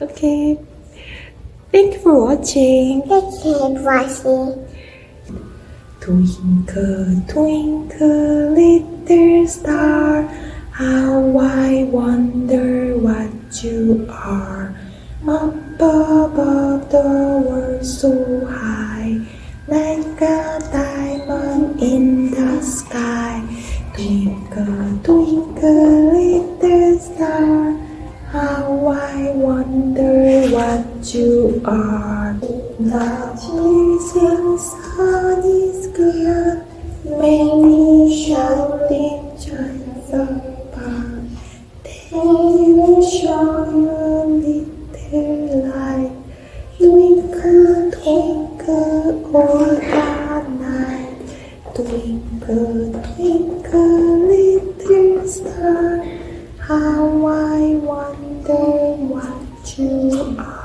Okay. Thank you for watching. Thank you for watching. Twinkle, twinkle, little star, how I wonder what you are. Up above the world so high, like a diamond in the sky. Twinkle, twinkle, little I wonder what you are. The blazing sun is good, many shouting just apart. Then you show your little light, twinkle, twinkle all the night. Twinkle, twinkle, star, how